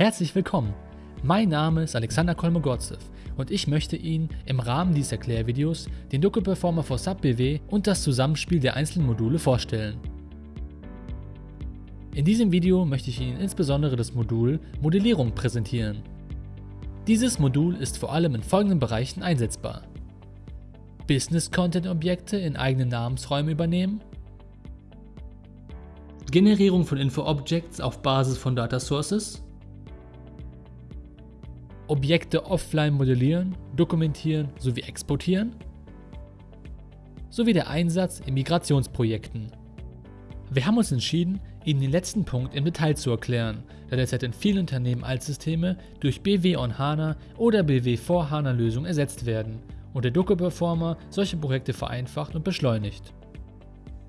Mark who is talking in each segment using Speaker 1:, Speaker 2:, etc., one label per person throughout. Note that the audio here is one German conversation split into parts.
Speaker 1: Herzlich willkommen! Mein Name ist Alexander Kolmogorzew und ich möchte Ihnen im Rahmen dieses Erklärvideos den Doku Performer for SAP BW und das Zusammenspiel der einzelnen Module vorstellen. In diesem Video möchte ich Ihnen insbesondere das Modul Modellierung präsentieren. Dieses Modul ist vor allem in folgenden Bereichen einsetzbar. Business Content Objekte in eigenen Namensräumen übernehmen, Generierung von Info-Objects auf Basis von Data Sources, Objekte offline modellieren, dokumentieren sowie exportieren, sowie der Einsatz in Migrationsprojekten. Wir haben uns entschieden, Ihnen den letzten Punkt im Detail zu erklären, da derzeit in vielen Unternehmen Altsysteme durch BW on HANA oder BW for HANA Lösungen ersetzt werden und der Doku Performer solche Projekte vereinfacht und beschleunigt.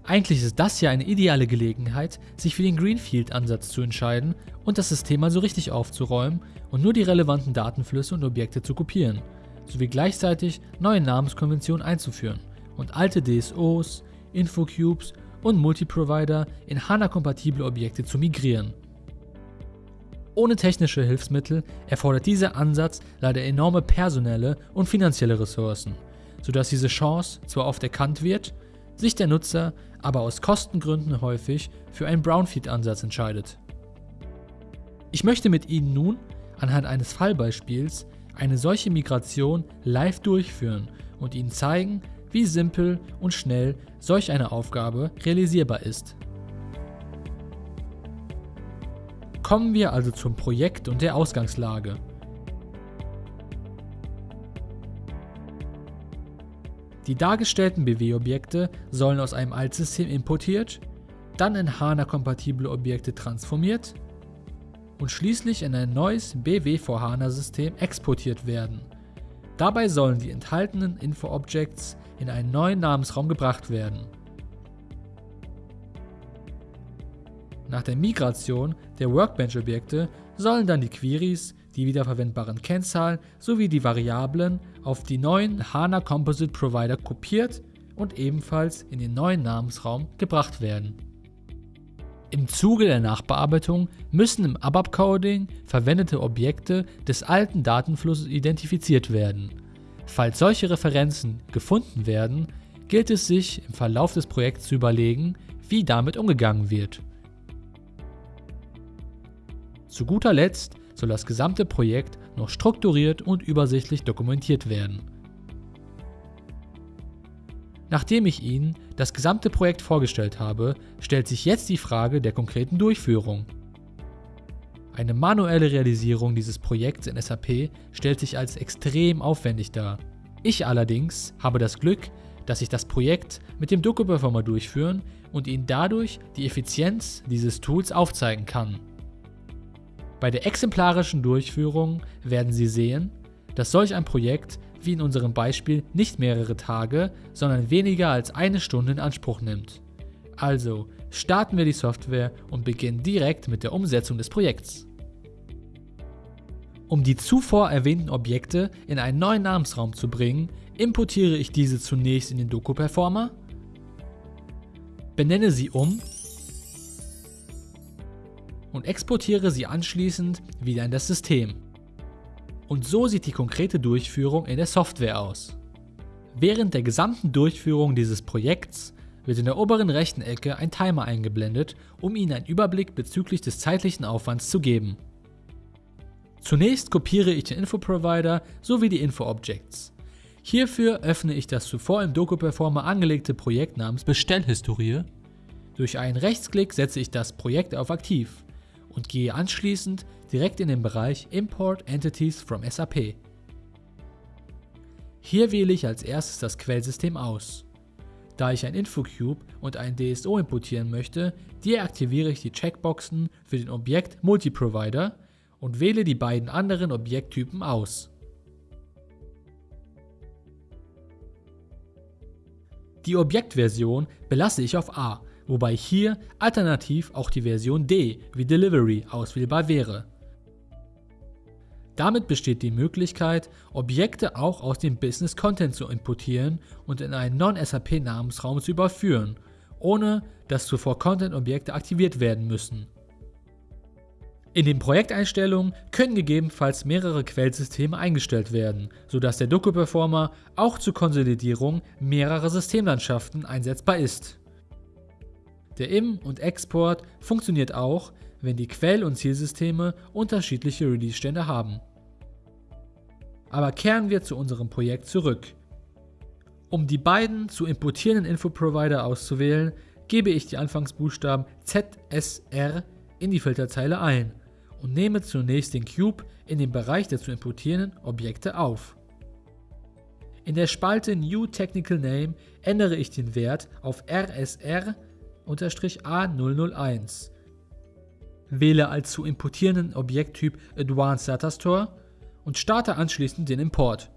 Speaker 1: Eigentlich ist das ja eine ideale Gelegenheit, sich für den Greenfield-Ansatz zu entscheiden und das System mal so richtig aufzuräumen und nur die relevanten Datenflüsse und Objekte zu kopieren, sowie gleichzeitig neue Namenskonventionen einzuführen und alte DSOs, Infocubes und Multiprovider in HANA-kompatible Objekte zu migrieren. Ohne technische Hilfsmittel erfordert dieser Ansatz leider enorme personelle und finanzielle Ressourcen, sodass diese Chance zwar oft erkannt wird, sich der Nutzer aber aus Kostengründen häufig für einen Brownfield-Ansatz entscheidet. Ich möchte mit Ihnen nun anhand eines Fallbeispiels eine solche Migration live durchführen und Ihnen zeigen, wie simpel und schnell solch eine Aufgabe realisierbar ist. Kommen wir also zum Projekt und der Ausgangslage. Die dargestellten BW-Objekte sollen aus einem Altsystem importiert, dann in HANA-kompatible Objekte transformiert und schließlich in ein neues BW for HANA-System exportiert werden. Dabei sollen die enthaltenen Info-Objects in einen neuen Namensraum gebracht werden. Nach der Migration der Workbench-Objekte sollen dann die Queries, die wiederverwendbaren Kennzahlen sowie die Variablen auf die neuen HANA Composite Provider kopiert und ebenfalls in den neuen Namensraum gebracht werden. Im Zuge der Nachbearbeitung müssen im ABAP-Coding verwendete Objekte des alten Datenflusses identifiziert werden. Falls solche Referenzen gefunden werden, gilt es sich im Verlauf des Projekts zu überlegen, wie damit umgegangen wird. Zu guter Letzt soll das gesamte Projekt noch strukturiert und übersichtlich dokumentiert werden. Nachdem ich Ihnen das gesamte Projekt vorgestellt habe, stellt sich jetzt die Frage der konkreten Durchführung. Eine manuelle Realisierung dieses Projekts in SAP stellt sich als extrem aufwendig dar. Ich allerdings habe das Glück, dass ich das Projekt mit dem Doku-Performer durchführen und Ihnen dadurch die Effizienz dieses Tools aufzeigen kann. Bei der exemplarischen Durchführung werden Sie sehen, dass solch ein Projekt, wie in unserem Beispiel, nicht mehrere Tage, sondern weniger als eine Stunde in Anspruch nimmt. Also starten wir die Software und beginnen direkt mit der Umsetzung des Projekts. Um die zuvor erwähnten Objekte in einen neuen Namensraum zu bringen, importiere ich diese zunächst in den Doku-Performer, benenne sie um und exportiere sie anschließend wieder in das System. Und so sieht die konkrete Durchführung in der Software aus. Während der gesamten Durchführung dieses Projekts wird in der oberen rechten Ecke ein Timer eingeblendet, um Ihnen einen Überblick bezüglich des zeitlichen Aufwands zu geben. Zunächst kopiere ich den Info-Provider sowie die Info-Objects. Hierfür öffne ich das zuvor im Doku-Performer angelegte Projekt namens Bestellhistorie. Durch einen Rechtsklick setze ich das Projekt auf Aktiv und gehe anschließend direkt in den Bereich Import Entities from SAP. Hier wähle ich als erstes das Quellsystem aus. Da ich ein Infocube und ein DSO importieren möchte, deaktiviere ich die Checkboxen für den Objekt Multiprovider und wähle die beiden anderen Objekttypen aus. Die Objektversion belasse ich auf A wobei hier alternativ auch die Version D wie Delivery auswählbar wäre. Damit besteht die Möglichkeit, Objekte auch aus dem Business Content zu importieren und in einen Non-SAP Namensraum zu überführen, ohne dass zuvor Content-Objekte aktiviert werden müssen. In den Projekteinstellungen können gegebenenfalls mehrere Quellsysteme eingestellt werden, sodass der Doku-Performer auch zur Konsolidierung mehrerer Systemlandschaften einsetzbar ist. Der Im- und Export funktioniert auch, wenn die Quell- und Zielsysteme unterschiedliche Release-Stände haben. Aber kehren wir zu unserem Projekt zurück. Um die beiden zu importierenden Infoprovider auszuwählen, gebe ich die Anfangsbuchstaben ZSR in die Filterzeile ein und nehme zunächst den Cube in den Bereich der zu importierenden Objekte auf. In der Spalte New Technical Name ändere ich den Wert auf RSR-A001, wähle als zu importierenden Objekttyp Advanced Data Store und starte anschließend den Import.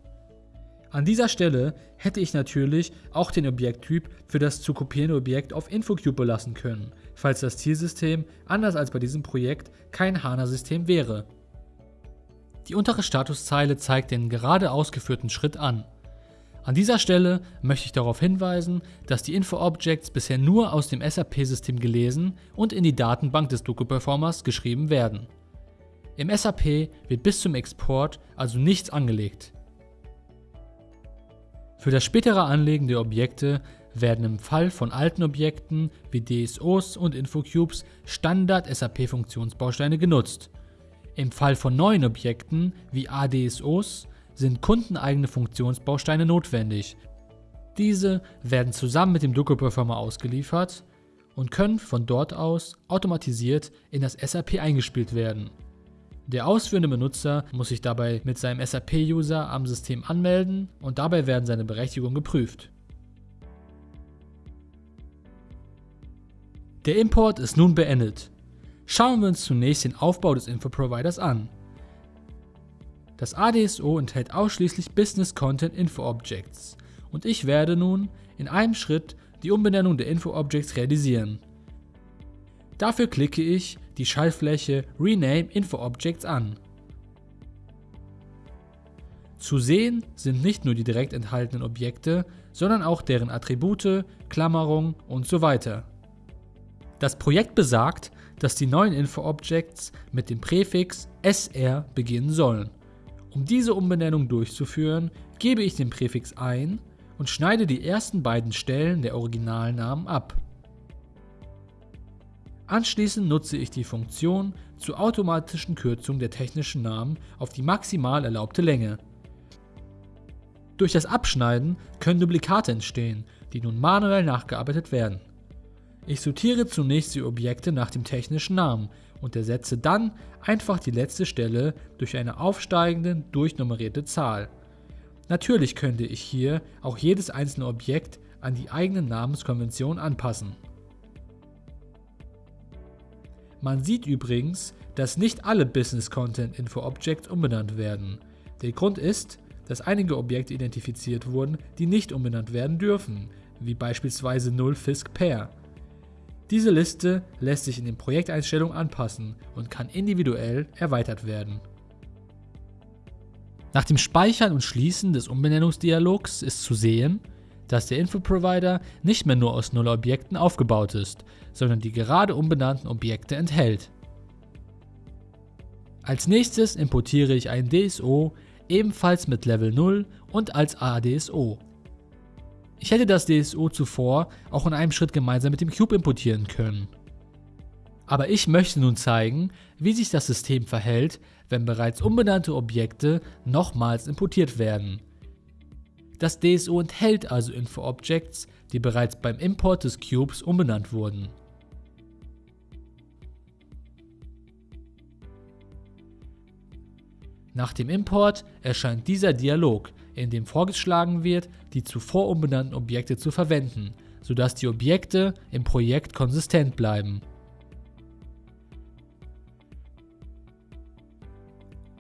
Speaker 1: An dieser Stelle hätte ich natürlich auch den Objekttyp für das zu kopierende Objekt auf InfoCube belassen können, falls das Zielsystem, anders als bei diesem Projekt, kein HANA-System wäre. Die untere Statuszeile zeigt den gerade ausgeführten Schritt an. An dieser Stelle möchte ich darauf hinweisen, dass die Info-Objects bisher nur aus dem SAP-System gelesen und in die Datenbank des Doku-Performers geschrieben werden. Im SAP wird bis zum Export also nichts angelegt. Für das spätere Anlegen der Objekte werden im Fall von alten Objekten wie DSOs und Infocubes Standard-SAP-Funktionsbausteine genutzt. Im Fall von neuen Objekten wie ADSOs sind kundeneigene Funktionsbausteine notwendig. Diese werden zusammen mit dem Doku-Performer ausgeliefert und können von dort aus automatisiert in das SAP eingespielt werden. Der ausführende Benutzer muss sich dabei mit seinem SAP-User am System anmelden und dabei werden seine Berechtigungen geprüft. Der Import ist nun beendet. Schauen wir uns zunächst den Aufbau des Info-Providers an. Das ADSO enthält ausschließlich Business Content Info Objects und ich werde nun in einem Schritt die Umbenennung der Info Objects realisieren. Dafür klicke ich die Schaltfläche Rename Info Objects an. Zu sehen sind nicht nur die direkt enthaltenen Objekte, sondern auch deren Attribute, Klammerung und so weiter. Das Projekt besagt, dass die neuen Info-Objects mit dem Präfix SR beginnen sollen. Um diese Umbenennung durchzuführen, gebe ich den Präfix ein und schneide die ersten beiden Stellen der Originalnamen ab. Anschließend nutze ich die Funktion zur automatischen Kürzung der technischen Namen auf die maximal erlaubte Länge. Durch das Abschneiden können Duplikate entstehen, die nun manuell nachgearbeitet werden. Ich sortiere zunächst die Objekte nach dem technischen Namen und ersetze dann einfach die letzte Stelle durch eine aufsteigende, durchnummerierte Zahl. Natürlich könnte ich hier auch jedes einzelne Objekt an die eigene Namenskonvention anpassen. Man sieht übrigens, dass nicht alle Business Content Info Objects umbenannt werden. Der Grund ist, dass einige Objekte identifiziert wurden, die nicht umbenannt werden dürfen, wie beispielsweise 0 Fisk Pair. Diese Liste lässt sich in den Projekteinstellungen anpassen und kann individuell erweitert werden. Nach dem Speichern und Schließen des Umbenennungsdialogs ist zu sehen, dass der Infoprovider nicht mehr nur aus Null-Objekten aufgebaut ist, sondern die gerade umbenannten Objekte enthält. Als nächstes importiere ich ein DSO ebenfalls mit Level 0 und als ADSO. Ich hätte das DSO zuvor auch in einem Schritt gemeinsam mit dem Cube importieren können. Aber ich möchte nun zeigen, wie sich das System verhält, wenn bereits umbenannte Objekte nochmals importiert werden. Das DSO enthält also Info-Objects, die bereits beim Import des Cubes umbenannt wurden. Nach dem Import erscheint dieser Dialog, in dem vorgeschlagen wird, die zuvor umbenannten Objekte zu verwenden, sodass die Objekte im Projekt konsistent bleiben.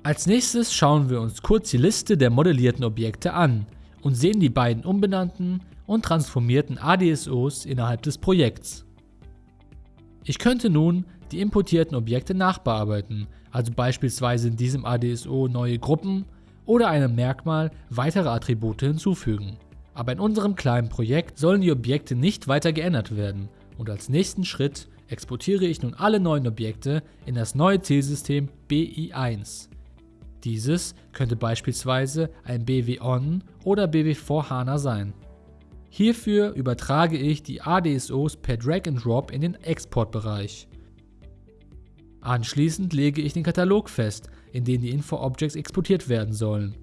Speaker 1: Als nächstes schauen wir uns kurz die Liste der modellierten Objekte an und sehen die beiden umbenannten und transformierten ADSOs innerhalb des Projekts. Ich könnte nun die importierten Objekte nachbearbeiten, also beispielsweise in diesem ADSO neue Gruppen oder einem Merkmal weitere Attribute hinzufügen. Aber in unserem kleinen Projekt sollen die Objekte nicht weiter geändert werden und als nächsten Schritt exportiere ich nun alle neuen Objekte in das neue Zielsystem BI1. Dieses könnte beispielsweise ein BW-On oder BW4HANA sein. Hierfür übertrage ich die ADSOs per Drag and Drop in den Exportbereich. Anschließend lege ich den Katalog fest, in den die Info-Objects exportiert werden sollen.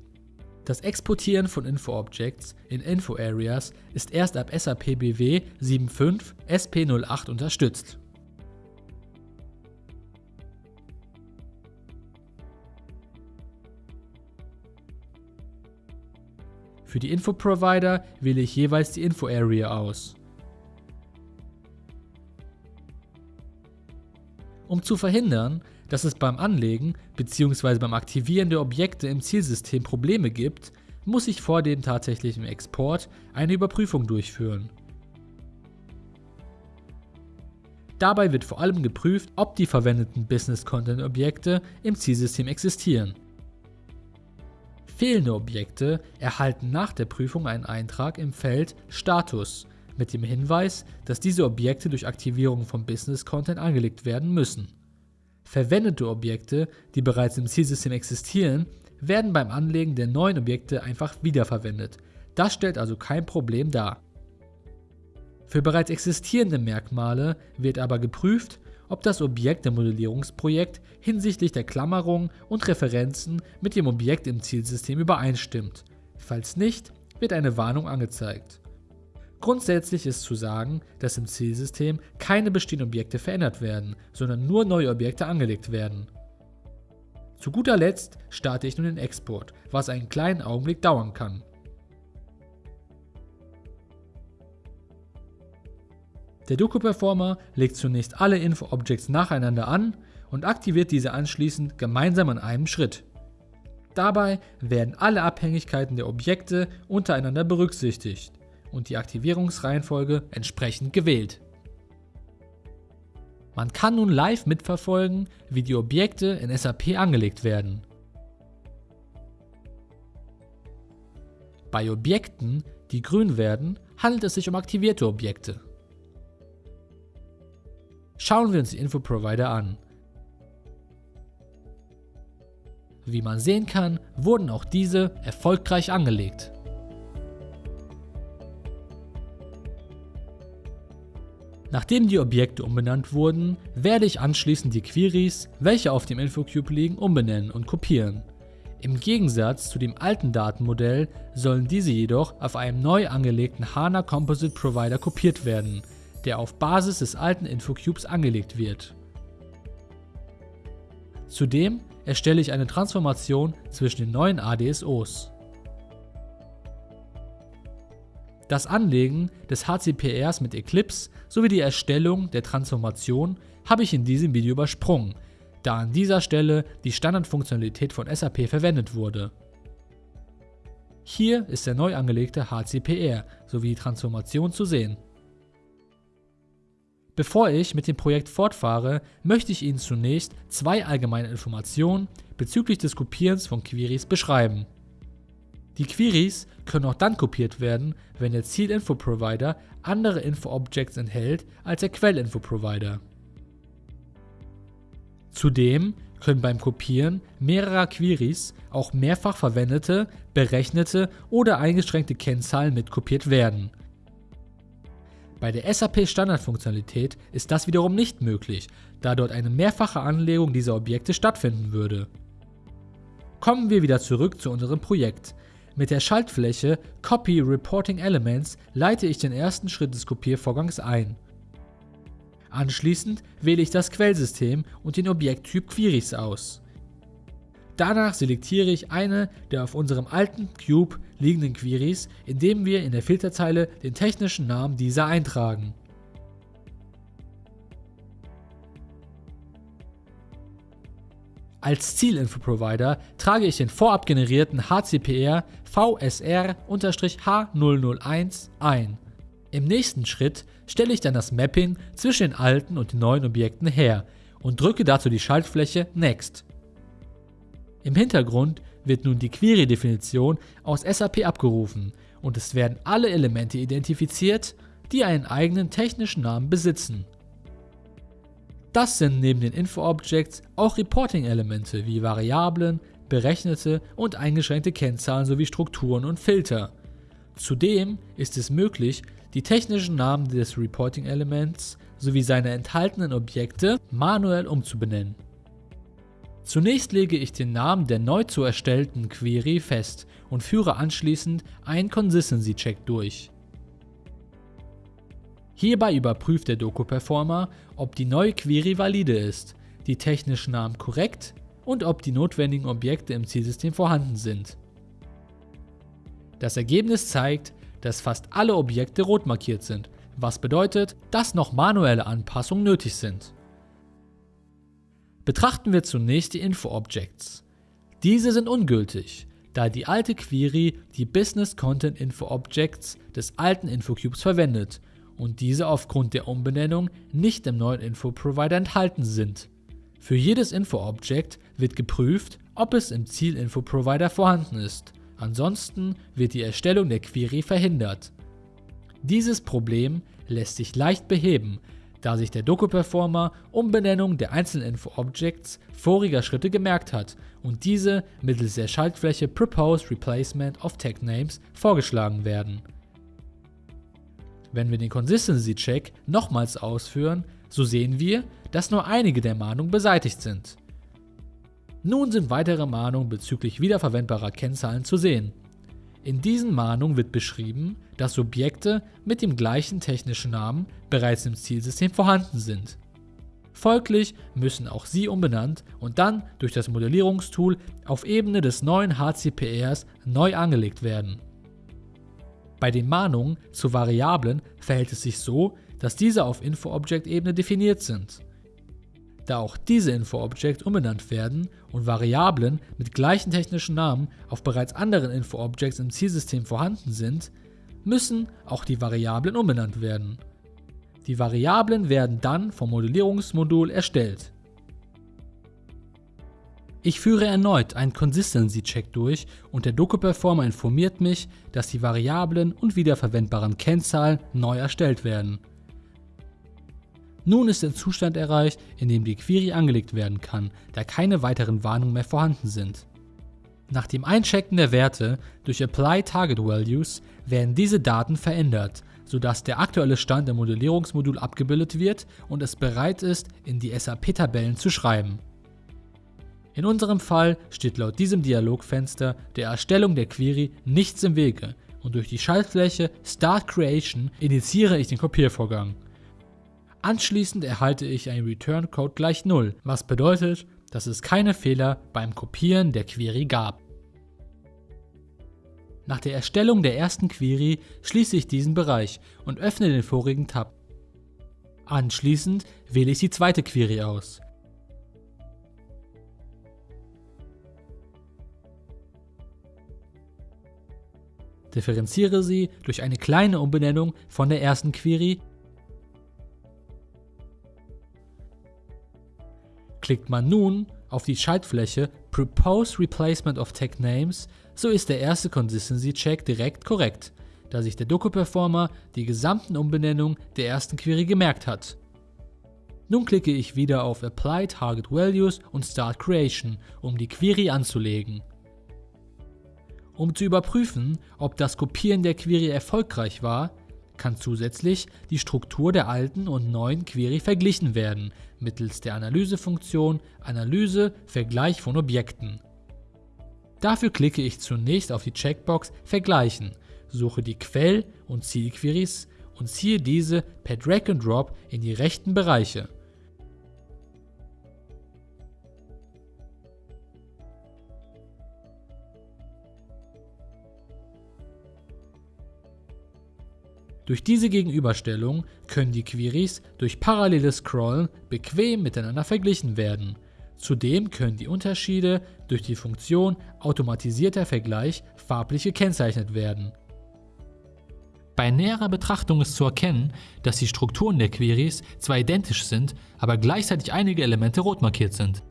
Speaker 1: Das Exportieren von Info-Objects in Info-Areas ist erst ab SAP BW 7.5 SP08 unterstützt. Für die Info-Provider wähle ich jeweils die Info-Area aus. Um zu verhindern, dass es beim Anlegen bzw. beim Aktivieren der Objekte im Zielsystem Probleme gibt, muss ich vor dem tatsächlichen Export eine Überprüfung durchführen. Dabei wird vor allem geprüft, ob die verwendeten Business Content Objekte im Zielsystem existieren. Fehlende Objekte erhalten nach der Prüfung einen Eintrag im Feld Status mit dem Hinweis, dass diese Objekte durch Aktivierung von Business Content angelegt werden müssen. Verwendete Objekte, die bereits im Zielsystem existieren, werden beim Anlegen der neuen Objekte einfach wiederverwendet. Das stellt also kein Problem dar. Für bereits existierende Merkmale wird aber geprüft, ob das Objekt im Modellierungsprojekt hinsichtlich der Klammerung und Referenzen mit dem Objekt im Zielsystem übereinstimmt. Falls nicht, wird eine Warnung angezeigt. Grundsätzlich ist zu sagen, dass im Zielsystem keine bestehenden Objekte verändert werden, sondern nur neue Objekte angelegt werden. Zu guter Letzt starte ich nun den Export, was einen kleinen Augenblick dauern kann. Der Doku-Performer legt zunächst alle Info-Objects nacheinander an und aktiviert diese anschließend gemeinsam an einem Schritt. Dabei werden alle Abhängigkeiten der Objekte untereinander berücksichtigt und die Aktivierungsreihenfolge entsprechend gewählt. Man kann nun live mitverfolgen, wie die Objekte in SAP angelegt werden. Bei Objekten, die grün werden, handelt es sich um aktivierte Objekte. Schauen wir uns die Infoprovider an. Wie man sehen kann, wurden auch diese erfolgreich angelegt. Nachdem die Objekte umbenannt wurden, werde ich anschließend die Queries, welche auf dem Infocube liegen, umbenennen und kopieren. Im Gegensatz zu dem alten Datenmodell sollen diese jedoch auf einem neu angelegten HANA Composite Provider kopiert werden, der auf Basis des alten Infocubes angelegt wird. Zudem erstelle ich eine Transformation zwischen den neuen ADSOs. Das Anlegen des HCPRs mit Eclipse sowie die Erstellung der Transformation habe ich in diesem Video übersprungen, da an dieser Stelle die Standardfunktionalität von SAP verwendet wurde. Hier ist der neu angelegte HCPR sowie die Transformation zu sehen. Bevor ich mit dem Projekt fortfahre, möchte ich Ihnen zunächst zwei allgemeine Informationen bezüglich des Kopierens von Queries beschreiben. Die Queries können auch dann kopiert werden, wenn der Zielinfo-Provider andere Info-Objects enthält als der Quellinfo-Provider. Zudem können beim Kopieren mehrerer Queries auch mehrfach verwendete, berechnete oder eingeschränkte Kennzahlen mitkopiert werden, bei der SAP Standardfunktionalität ist das wiederum nicht möglich, da dort eine mehrfache Anlegung dieser Objekte stattfinden würde. Kommen wir wieder zurück zu unserem Projekt. Mit der Schaltfläche Copy Reporting Elements leite ich den ersten Schritt des Kopiervorgangs ein. Anschließend wähle ich das Quellsystem und den Objekttyp Queries aus. Danach selektiere ich eine der auf unserem alten Cube liegenden Queries, indem wir in der Filterzeile den technischen Namen dieser eintragen. Als Zielinfo-Provider trage ich den vorab generierten HCPR VSR-H001 ein. Im nächsten Schritt stelle ich dann das Mapping zwischen den alten und den neuen Objekten her und drücke dazu die Schaltfläche Next. Im Hintergrund wird nun die Query-Definition aus SAP abgerufen und es werden alle Elemente identifiziert, die einen eigenen technischen Namen besitzen. Das sind neben den Info-Objects auch Reporting-Elemente wie Variablen, berechnete und eingeschränkte Kennzahlen sowie Strukturen und Filter. Zudem ist es möglich, die technischen Namen des Reporting-Elements sowie seine enthaltenen Objekte manuell umzubenennen. Zunächst lege ich den Namen der neu zu erstellten Query fest und führe anschließend einen Consistency Check durch. Hierbei überprüft der Doku-Performer, ob die neue Query valide ist, die technischen Namen korrekt und ob die notwendigen Objekte im Zielsystem vorhanden sind. Das Ergebnis zeigt, dass fast alle Objekte rot markiert sind, was bedeutet, dass noch manuelle Anpassungen nötig sind. Betrachten wir zunächst die Info-Objects. Diese sind ungültig, da die alte Query die Business Content Info Objects des alten InfoCubes verwendet und diese aufgrund der Umbenennung nicht im neuen Info-Provider enthalten sind. Für jedes Info-Object wird geprüft, ob es im Ziel-Info-Provider vorhanden ist. Ansonsten wird die Erstellung der Query verhindert. Dieses Problem lässt sich leicht beheben, da sich der Doku-Performer Umbenennung der einzelnen Info-Objects voriger Schritte gemerkt hat und diese mittels der Schaltfläche Proposed Replacement of Tag Names vorgeschlagen werden. Wenn wir den Consistency Check nochmals ausführen, so sehen wir, dass nur einige der Mahnungen beseitigt sind. Nun sind weitere Mahnungen bezüglich wiederverwendbarer Kennzahlen zu sehen. In diesen Mahnungen wird beschrieben, dass Subjekte mit dem gleichen technischen Namen bereits im Zielsystem vorhanden sind. Folglich müssen auch sie umbenannt und dann durch das Modellierungstool auf Ebene des neuen HCPRs neu angelegt werden. Bei den Mahnungen zu Variablen verhält es sich so, dass diese auf Info-Object-Ebene definiert sind. Da auch diese Info-Objects umbenannt werden und Variablen mit gleichen technischen Namen auf bereits anderen Info-Objects im Zielsystem vorhanden sind, müssen auch die Variablen umbenannt werden. Die Variablen werden dann vom Modellierungsmodul erstellt. Ich führe erneut einen Consistency Check durch und der Doku-Performer informiert mich, dass die Variablen und wiederverwendbaren Kennzahlen neu erstellt werden. Nun ist der Zustand erreicht, in dem die Query angelegt werden kann, da keine weiteren Warnungen mehr vorhanden sind. Nach dem Einchecken der Werte durch Apply Target Values werden diese Daten verändert, sodass der aktuelle Stand im Modellierungsmodul abgebildet wird und es bereit ist, in die SAP-Tabellen zu schreiben. In unserem Fall steht laut diesem Dialogfenster der Erstellung der Query nichts im Wege und durch die Schaltfläche Start Creation initiiere ich den Kopiervorgang. Anschließend erhalte ich einen Return Code gleich 0, was bedeutet, dass es keine Fehler beim Kopieren der Query gab. Nach der Erstellung der ersten Query schließe ich diesen Bereich und öffne den vorigen Tab. Anschließend wähle ich die zweite Query aus. Differenziere sie durch eine kleine Umbenennung von der ersten Query Klickt man nun auf die Schaltfläche Propose Replacement of Tag Names, so ist der erste Consistency Check direkt korrekt, da sich der Doku-Performer die gesamten Umbenennungen der ersten Query gemerkt hat. Nun klicke ich wieder auf Apply Target Values und Start Creation, um die Query anzulegen. Um zu überprüfen, ob das Kopieren der Query erfolgreich war, kann zusätzlich die Struktur der alten und neuen Query verglichen werden, mittels der Analysefunktion Analyse Vergleich von Objekten. Dafür klicke ich zunächst auf die Checkbox Vergleichen, suche die Quell- und Zielqueries und ziehe diese per Drag and Drop in die rechten Bereiche. Durch diese Gegenüberstellung können die Queries durch paralleles Scrollen bequem miteinander verglichen werden. Zudem können die Unterschiede durch die Funktion automatisierter Vergleich farblich gekennzeichnet werden. Bei näherer Betrachtung ist zu erkennen, dass die Strukturen der Queries zwar identisch sind, aber gleichzeitig einige Elemente rot markiert sind.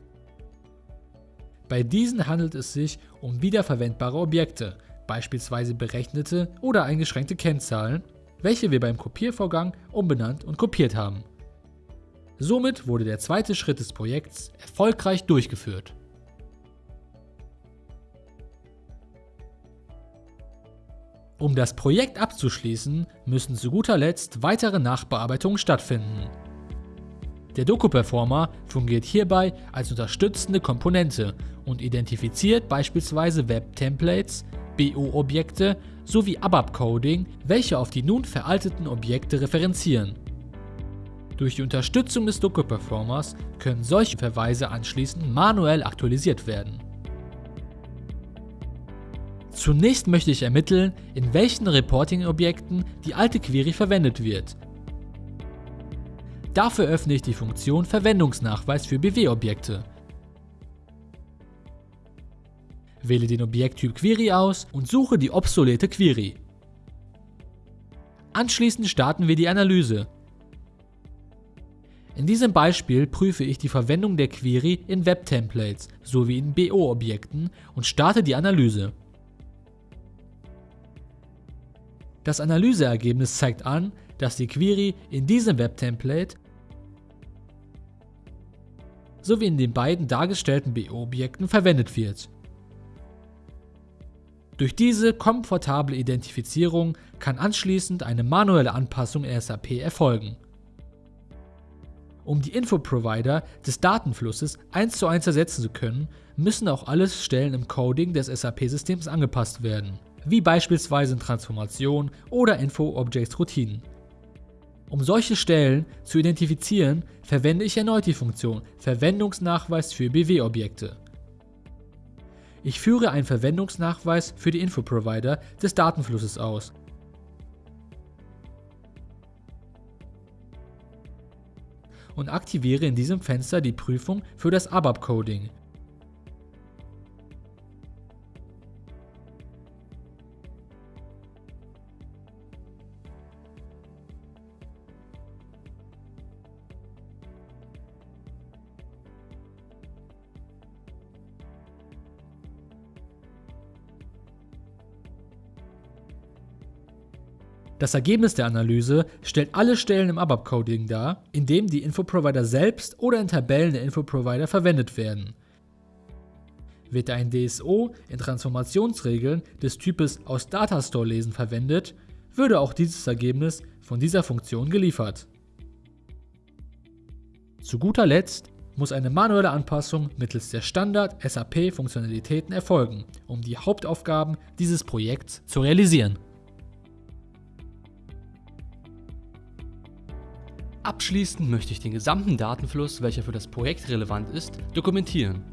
Speaker 1: Bei diesen handelt es sich um wiederverwendbare Objekte, beispielsweise berechnete oder eingeschränkte Kennzahlen, welche wir beim Kopiervorgang umbenannt und kopiert haben. Somit wurde der zweite Schritt des Projekts erfolgreich durchgeführt. Um das Projekt abzuschließen, müssen zu guter Letzt weitere Nachbearbeitungen stattfinden. Der Doku-Performer fungiert hierbei als unterstützende Komponente und identifiziert beispielsweise Web-Templates, BO-Objekte sowie ABAP-Coding, welche auf die nun veralteten Objekte referenzieren. Durch die Unterstützung des Doku-Performers können solche Verweise anschließend manuell aktualisiert werden. Zunächst möchte ich ermitteln, in welchen Reporting-Objekten die alte Query verwendet wird. Dafür öffne ich die Funktion Verwendungsnachweis für BW-Objekte. Wähle den Objekttyp Query aus und suche die obsolete Query. Anschließend starten wir die Analyse. In diesem Beispiel prüfe ich die Verwendung der Query in Web-Templates sowie in BO-Objekten und starte die Analyse. Das Analyseergebnis zeigt an, dass die Query in diesem Web-Template sowie in den beiden dargestellten BO-Objekten verwendet wird. Durch diese komfortable Identifizierung kann anschließend eine manuelle Anpassung in SAP erfolgen. Um die Infoprovider des Datenflusses eins zu eins ersetzen zu können, müssen auch alle Stellen im Coding des SAP-Systems angepasst werden wie beispielsweise in Transformation oder Info-Objects-Routinen. Um solche Stellen zu identifizieren, verwende ich erneut die Funktion Verwendungsnachweis für BW-Objekte. Ich führe einen Verwendungsnachweis für die Infoprovider des Datenflusses aus. und aktiviere in diesem Fenster die Prüfung für das ABAP-Coding, Das Ergebnis der Analyse stellt alle Stellen im ABAP-Coding dar, in dem die Infoprovider selbst oder in Tabellen der Infoprovider verwendet werden. Wird ein DSO in Transformationsregeln des Types aus Datastore lesen verwendet, würde auch dieses Ergebnis von dieser Funktion geliefert. Zu guter Letzt muss eine manuelle Anpassung mittels der Standard-SAP-Funktionalitäten erfolgen, um die Hauptaufgaben dieses Projekts zu realisieren. Abschließend möchte ich den gesamten Datenfluss, welcher für das Projekt relevant ist, dokumentieren.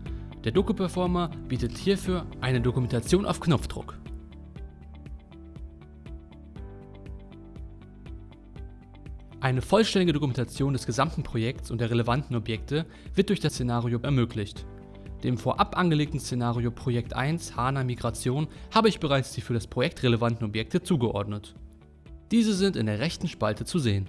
Speaker 1: Der Doku-Performer bietet hierfür eine Dokumentation auf Knopfdruck. Eine vollständige Dokumentation des gesamten Projekts und der relevanten Objekte wird durch das Szenario ermöglicht. Dem vorab angelegten Szenario Projekt 1 HANA Migration habe ich bereits die für das Projekt relevanten Objekte zugeordnet. Diese sind in der rechten Spalte zu sehen.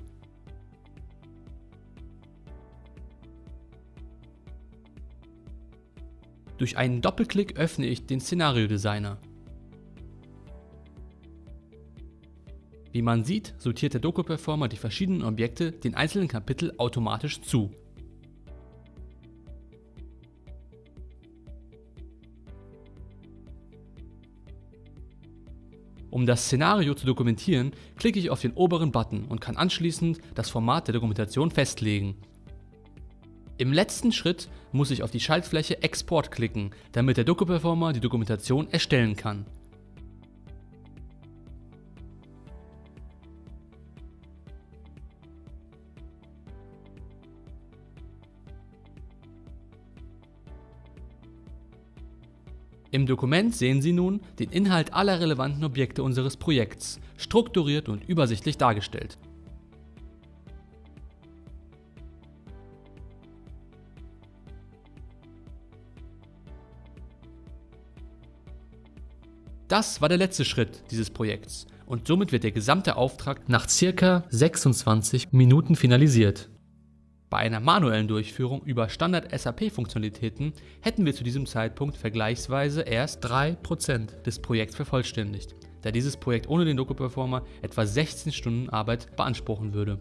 Speaker 1: Durch einen Doppelklick öffne ich den Szenario Designer. Wie man sieht, sortiert der Doku Performer die verschiedenen Objekte den einzelnen Kapitel automatisch zu. Um das Szenario zu dokumentieren, klicke ich auf den oberen Button und kann anschließend das Format der Dokumentation festlegen im letzten Schritt muss ich auf die Schaltfläche Export klicken, damit der Doku-Performer die Dokumentation erstellen kann. Im Dokument sehen Sie nun den Inhalt aller relevanten Objekte unseres Projekts, strukturiert und übersichtlich dargestellt. Das war der letzte Schritt dieses Projekts und somit wird der gesamte Auftrag nach circa 26 Minuten finalisiert. Bei einer manuellen Durchführung über Standard-SAP-Funktionalitäten hätten wir zu diesem Zeitpunkt vergleichsweise erst 3% des Projekts vervollständigt, da dieses Projekt ohne den Doku-Performer etwa 16 Stunden Arbeit beanspruchen würde.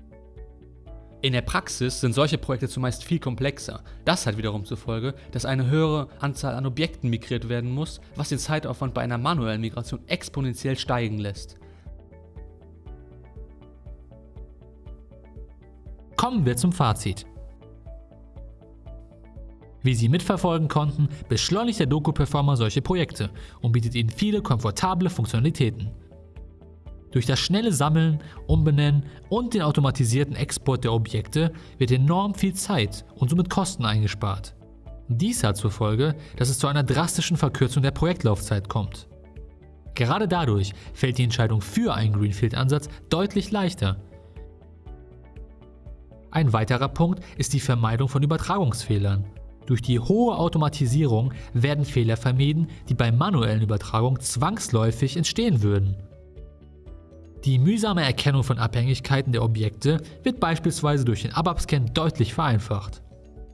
Speaker 1: In der Praxis sind solche Projekte zumeist viel komplexer. Das hat wiederum zur Folge, dass eine höhere Anzahl an Objekten migriert werden muss, was den Zeitaufwand bei einer manuellen Migration exponentiell steigen lässt.
Speaker 2: Kommen wir zum Fazit. Wie Sie mitverfolgen konnten, beschleunigt der Doku-Performer solche Projekte und bietet Ihnen viele komfortable Funktionalitäten. Durch das schnelle Sammeln, Umbenennen und den automatisierten Export der Objekte wird enorm viel Zeit und somit Kosten eingespart. Dies hat zur Folge, dass es zu einer drastischen Verkürzung der Projektlaufzeit kommt. Gerade dadurch fällt die Entscheidung für einen Greenfield-Ansatz deutlich leichter. Ein weiterer Punkt ist die Vermeidung von Übertragungsfehlern. Durch die hohe Automatisierung werden Fehler vermieden, die bei manuellen Übertragungen zwangsläufig entstehen würden. Die mühsame Erkennung von Abhängigkeiten der Objekte wird beispielsweise durch den ABAP-Scan deutlich vereinfacht.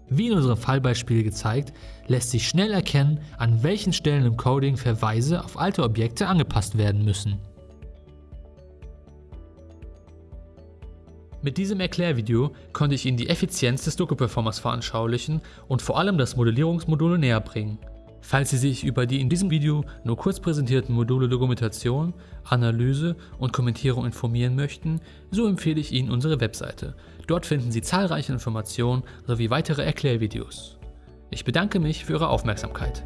Speaker 2: Wie in unserem Fallbeispiel gezeigt, lässt sich schnell erkennen, an welchen Stellen im Coding Verweise auf alte Objekte angepasst werden müssen.
Speaker 1: Mit diesem Erklärvideo konnte ich Ihnen die Effizienz des Doku-Performers veranschaulichen und vor allem das Modellierungsmodul näher bringen. Falls Sie sich über die in diesem Video nur kurz präsentierten Module Dokumentation, Analyse und Kommentierung informieren möchten, so empfehle ich Ihnen unsere Webseite. Dort finden Sie zahlreiche Informationen sowie weitere Erklärvideos. Ich bedanke mich für Ihre Aufmerksamkeit.